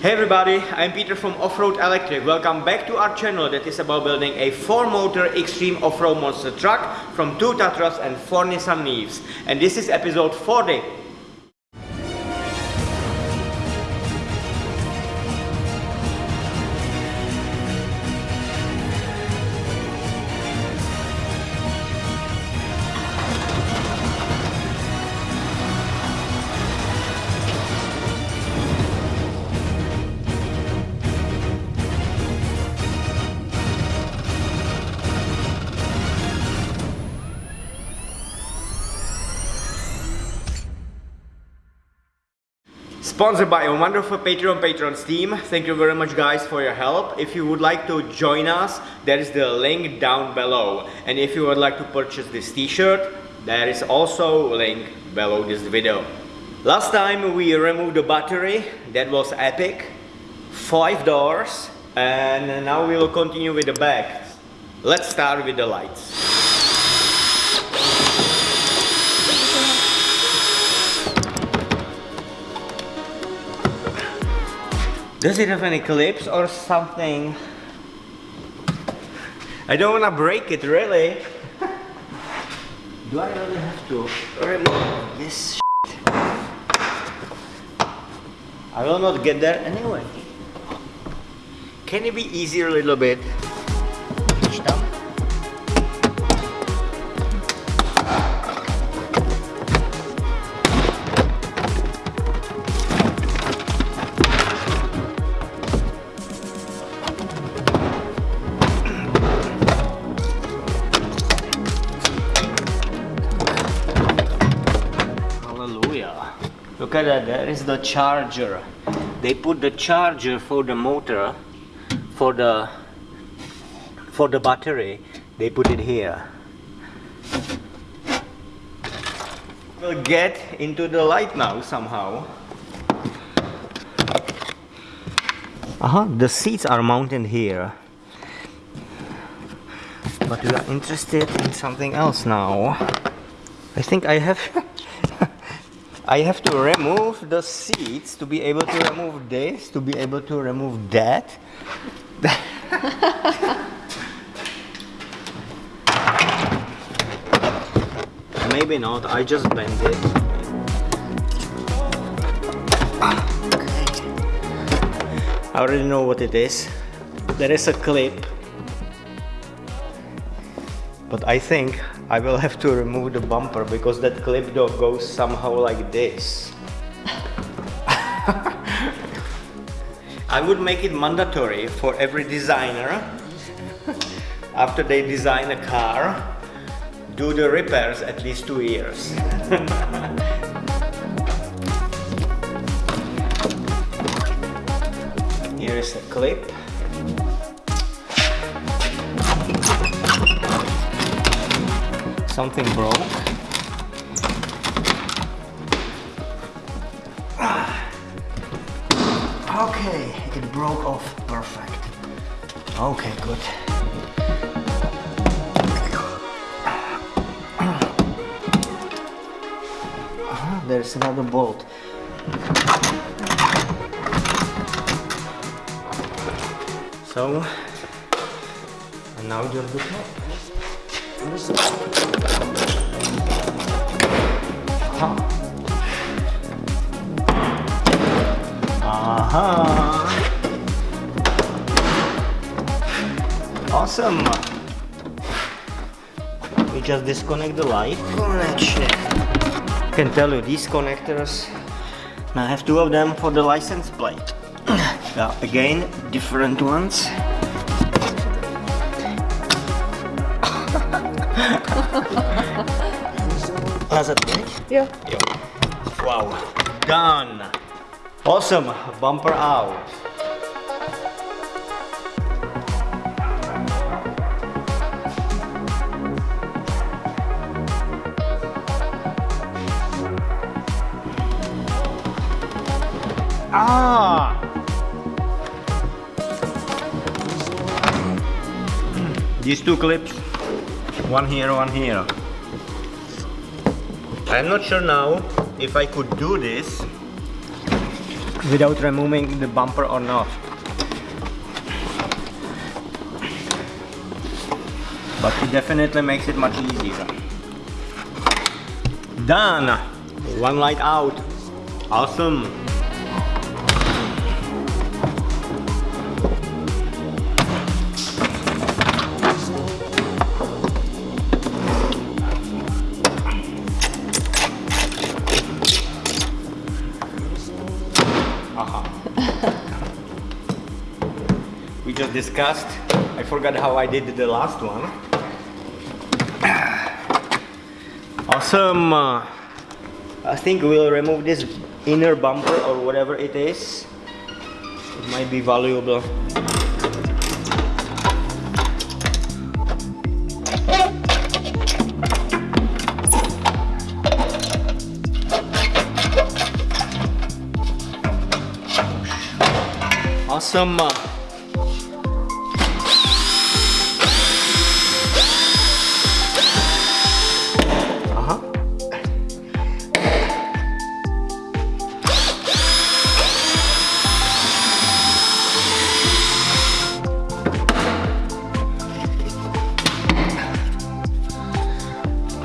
Hey everybody, I'm Peter from Offroad Electric. Welcome back to our channel that is about building a 4-motor extreme off-road monster truck from 2 Tatras and 4 Nissan Leafs. And this is episode 40. Sponsored by a wonderful Patreon patrons team. Thank you very much guys for your help. If you would like to join us, there is the link down below. And if you would like to purchase this t-shirt, there is also a link below this video. Last time we removed the battery, that was epic. Five doors, and now we will continue with the back. Let's start with the lights. Does it have any clips or something? I don't want to break it really. Do I really have to remove this shit? I will not get there anyway. Can it be easier a little bit? There is the charger. They put the charger for the motor, for the for the battery. They put it here. We'll get into the light now somehow. Uh -huh, the seats are mounted here. But we are interested in something else now. I think I have I have to remove the seats to be able to remove this, to be able to remove that. Maybe not, I just bend it. Ah, okay. I already know what it is. There is a clip. But I think I will have to remove the bumper because that clip though goes somehow like this. I would make it mandatory for every designer after they design a car do the repairs at least two years. Here is a clip something broke. Okay, it broke off perfect. Okay, good. Uh-huh, there's another bolt. So, and now just the top. Aha. Awesome. We just disconnect the light connection. I can tell you these connectors. I have two of them for the license plate. yeah, again, different ones. Has it big? Yeah. yeah. Wow. Done. Awesome. Bumper out. Ah! These two clips one here, one here. I'm not sure now if I could do this without removing the bumper or not. But it definitely makes it much easier. Done! One light out. Awesome! Forgot how I did the last one. Awesome. Uh, I think we'll remove this inner bumper or whatever it is. It might be valuable. Awesome.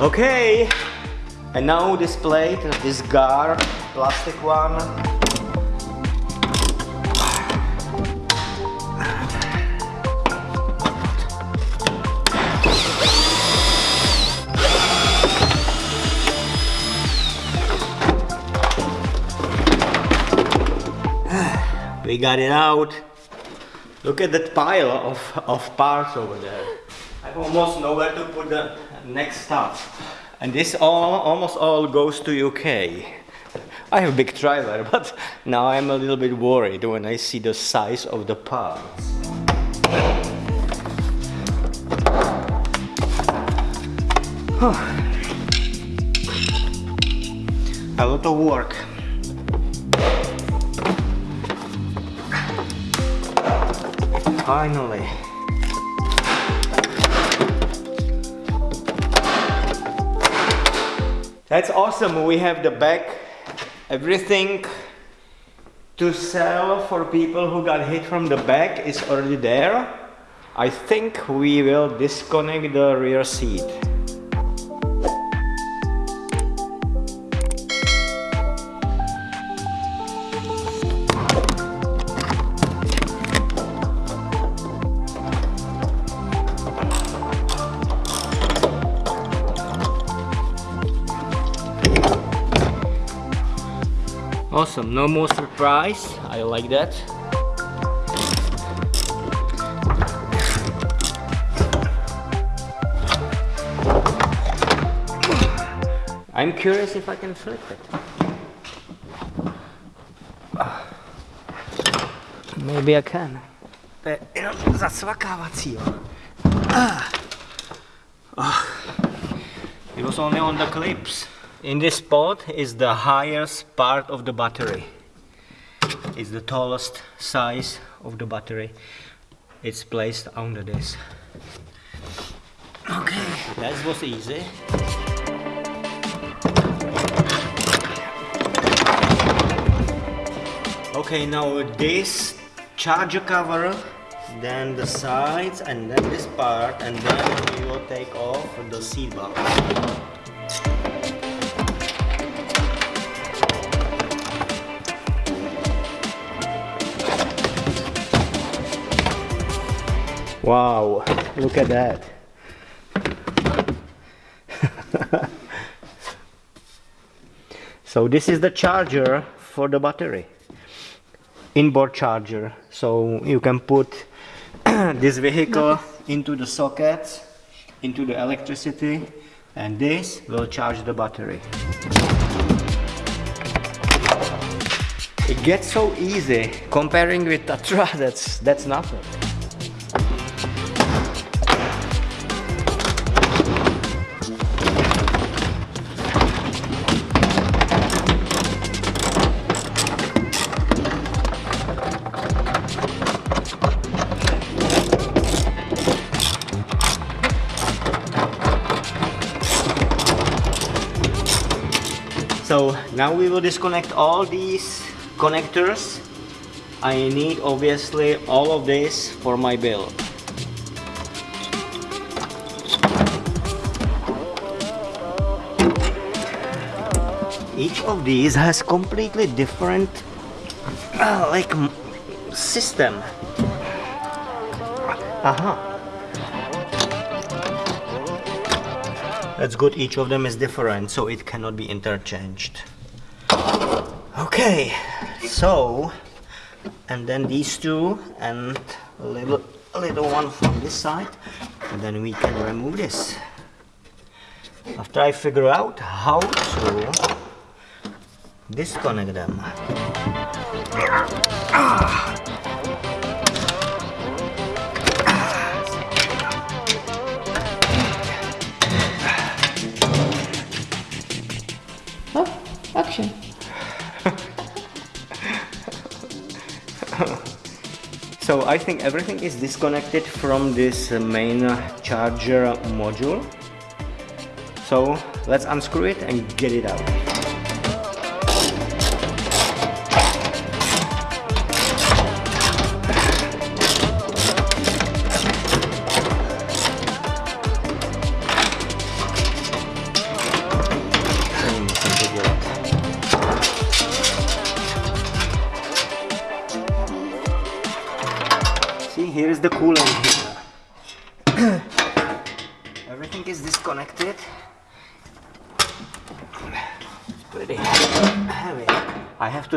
Okay, and now this plate, this gar, plastic one. We got it out. Look at that pile of, of parts over there. I have almost nowhere to put the next stuff. And this all, almost all goes to UK. I have a big trailer, but now I'm a little bit worried when I see the size of the parts. a lot of work. Finally. That's awesome. We have the back, everything to sell for people who got hit from the back is already there. I think we will disconnect the rear seat. Awesome, no more surprise. I like that. I'm curious if I can flip it. Maybe I can. To je jenom zacvakávací, jo. Ah. Ah. It was only on the clips. In this spot is the highest part of the battery. It's the tallest size of the battery. It's placed under this. Okay, that was easy. Okay, now this charger cover, then the sides, and then this part, and then we will take off the seat box. Wow, look at that. so this is the charger for the battery. Inboard charger. So you can put this vehicle into the sockets, into the electricity, and this will charge the battery. It gets so easy comparing with Tatra, that's, that's nothing. So now we will disconnect all these connectors. I need obviously all of this for my build. Each of these has completely different uh, like system. Aha. That's good, each of them is different, so it cannot be interchanged. Okay, so, and then these two, and a little, a little one from this side, and then we can remove this. After I figure out how to disconnect them. Ah. So I think everything is disconnected from this uh, main uh, charger module. So let's unscrew it and get it out.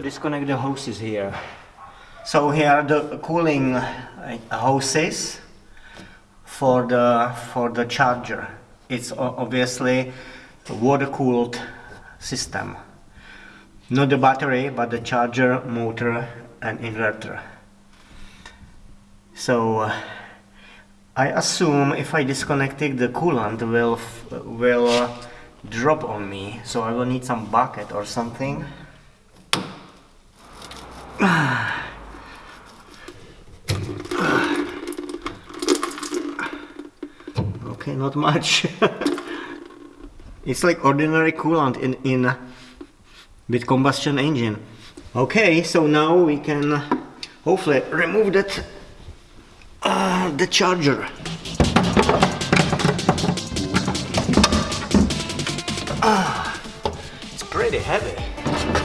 Disconnect the hoses here. So here the cooling uh, hoses for the for the charger. It's obviously a water cooled system. Not the battery, but the charger, motor and inverter. So uh, I assume if I disconnected the coolant will will drop on me so I will need some bucket or something okay not much it's like ordinary coolant in in with combustion engine okay so now we can hopefully remove that uh, the charger. Ah, it's pretty heavy.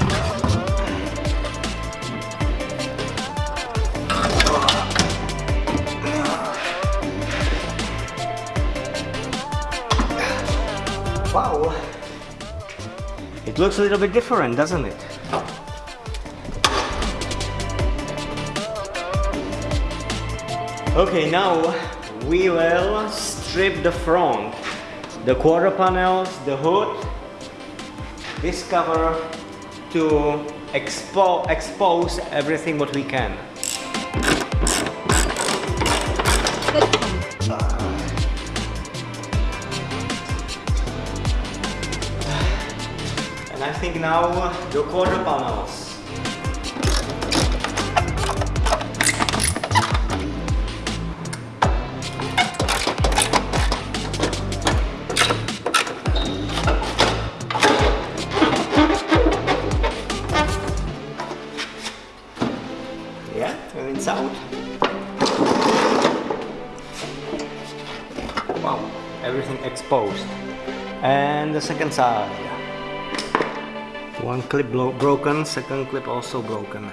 Wow. It looks a little bit different, doesn't it? Okay, now we will strip the front, the quarter panels, the hood, this cover to expo expose everything what we can. I think now the quarter panels. out. Wow, everything exposed. And the second side. One clip broken, second clip also broken.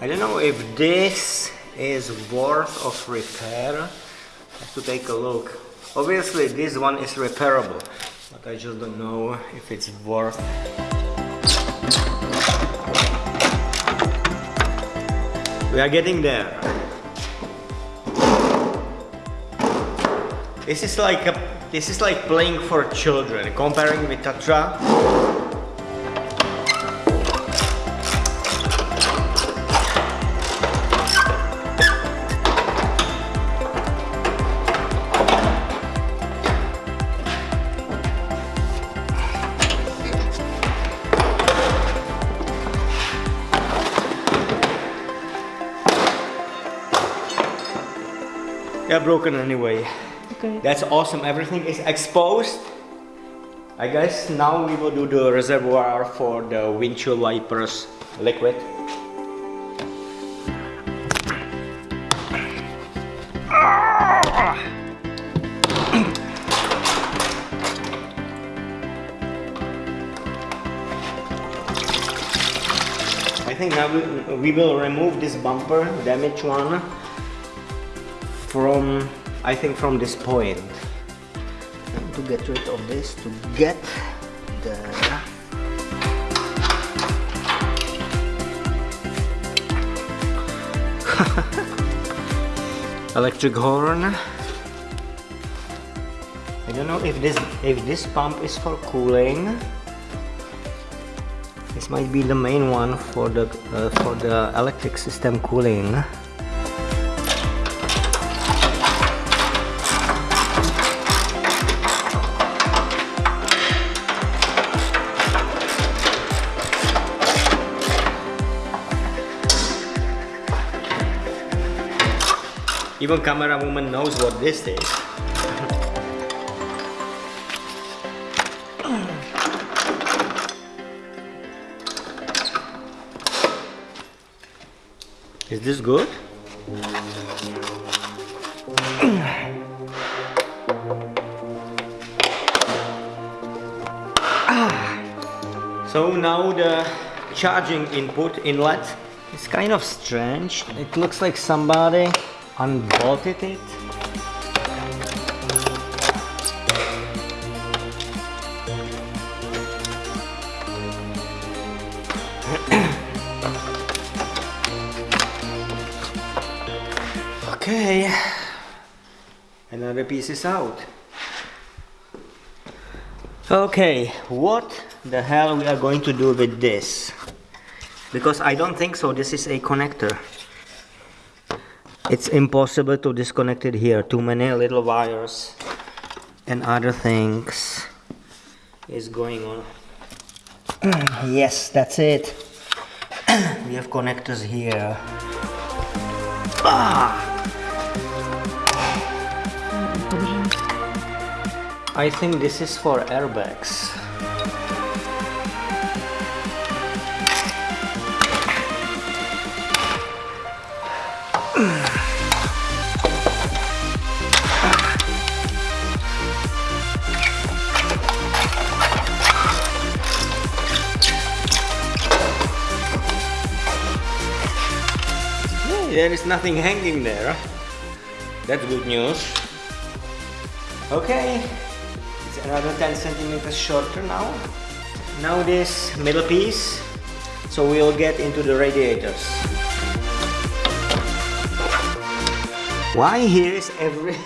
I don't know if this is worth of repair. Have to take a look. Obviously this one is repairable, but I just don't know if it's worth We are getting there. This is like a, this is like playing for children, comparing with Tatra. Yeah, broken anyway. Okay. That's awesome. Everything is exposed. I guess now we will do the reservoir for the windshield wipers liquid. I think now we, we will remove this bumper, damaged one from, I think from this point. To get rid of this, to get the electric horn. I don't know if this if this pump is for cooling. This might be the main one for the uh, for the electric system cooling. Even camera woman knows what this is. Is this good? So now the charging input inlet is kind of strange. It looks like somebody unbolted it. okay, another piece is out. Okay, what the hell we are going to do with this? Because I don't think so this is a connector it's impossible to disconnect it here. Too many little wires and other things is going on. Yes that's it. We have connectors here. Ah. I think this is for airbags there is nothing hanging there. That's good news. Okay, it's another 10 centimeters shorter now. Now this middle piece, so we'll get into the radiators. Why here is every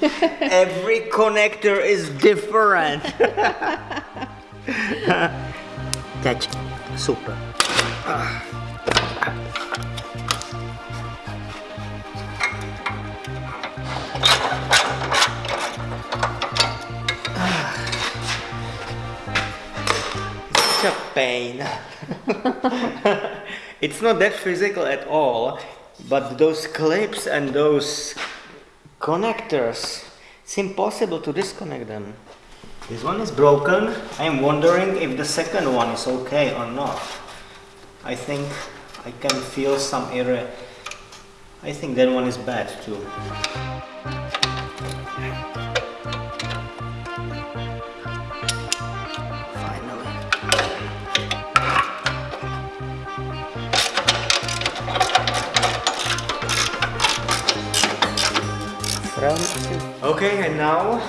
every connector is different? That's super. Ah. Pain. it's not that physical at all, but those clips and those connectors, it's impossible to disconnect them. This one is broken. I'm wondering if the second one is okay or not. I think I can feel some error. I think that one is bad too. Okay, and now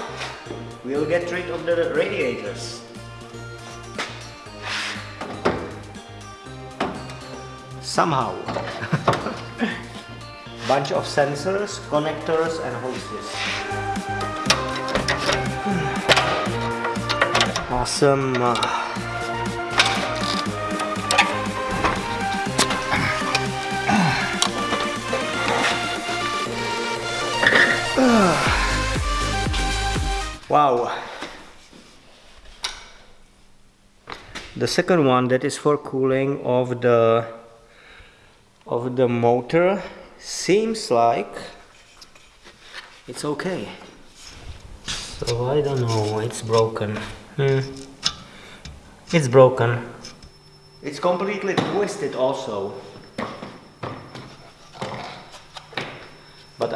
we'll get rid of the radiators. Somehow. Bunch of sensors, connectors and hoses. Awesome. Wow. The second one that is for cooling of the of the motor seems like it's okay. So I don't know, it's broken. Hmm. It's broken. It's completely twisted also.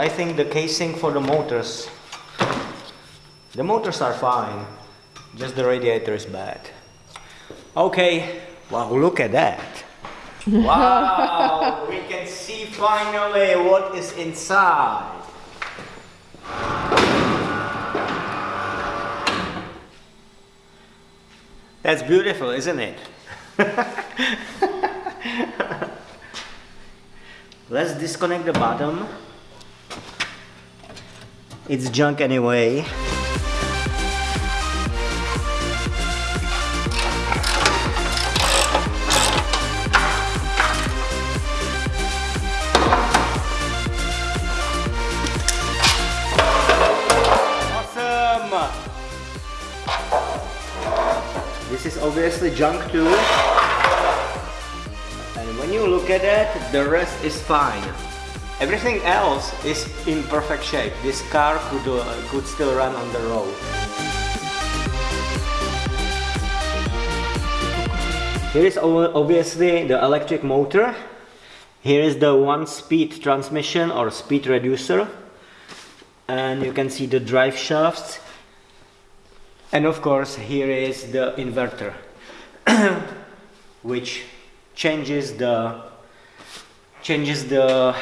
I think the casing for the motors, the motors are fine. Just the radiator is bad. Okay, wow, look at that. Wow, we can see finally what is inside. That's beautiful, isn't it? Let's disconnect the bottom. It's junk anyway. Awesome! This is obviously junk too. And when you look at it, the rest is fine. Everything else is in perfect shape. This car could, uh, could still run on the road. Here is obviously the electric motor. Here is the one speed transmission or speed reducer. And you can see the drive shafts. And of course, here is the inverter, which changes the changes the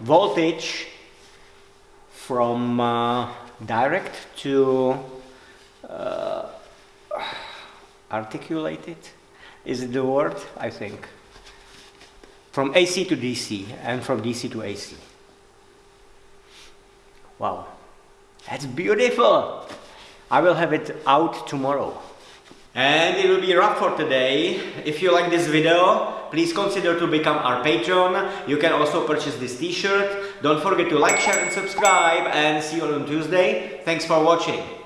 voltage from uh, direct to uh, articulated. Is it the word? I think. From AC to DC and from DC to AC. Wow, that's beautiful. I will have it out tomorrow. And it will be wrap for today. If you like this video, please consider to become our patron. You can also purchase this t-shirt. Don't forget to like, share and subscribe and see you on Tuesday. Thanks for watching.